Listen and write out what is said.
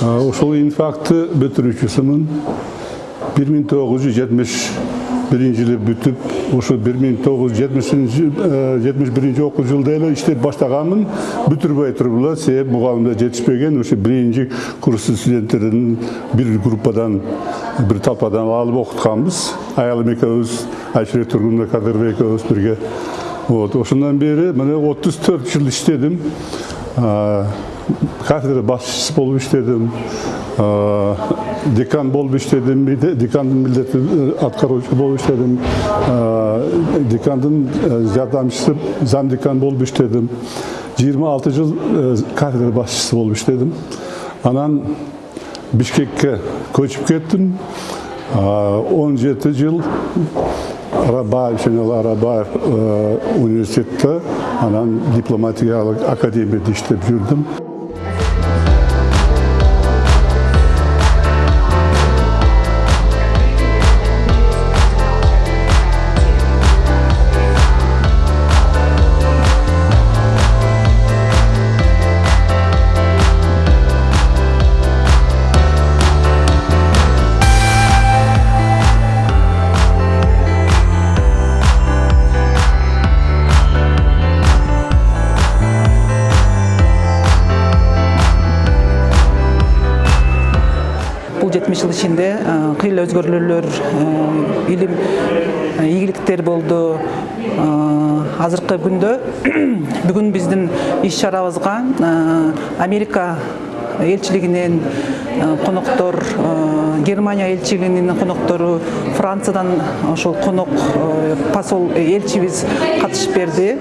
ошол инфакты бүтүрүүчүсүмүн бир миң тогуз жүз жетимиш биринчи жылы бүтүп ошо бир миң тогуз жүз жетимиш биринчи окуу жылда эле иштеп баштаганмын. Бүтүрбөй туруп эле себеп мугалимдер жетишпеген ошо биринчи курстун студенттерин бир группадан бир талпадан алып окутканбыз. Аялым экөөбүз айшерек тургунова кадырова экөөбүз бирге. Вот ошондон бери мына отуз төрт жыл иштедим. Кафедра башчысы болуп иштедим декан болуп иштедим декандын милдетин аткаруучу болуп иштедим декандын жардамчысы зам декан болуп иштедим жыйырма алты жыл кафедра башчысы болуп иштедим анан бишкекке көчүп кеттим он жети жыл арабаев жана арабаев университетте анан дипломатиялык академияда иштеп жүрдүм бул жетимиш жыл ичинде кыйла өзгөрүүлөр илим ийгиликтер болду азыркы күндө бүгүн биздин иш чарабызга америка элчилигинен коноктор германия элчилигинин коноктору франциядан ошол конок посол элчибиз катышып берди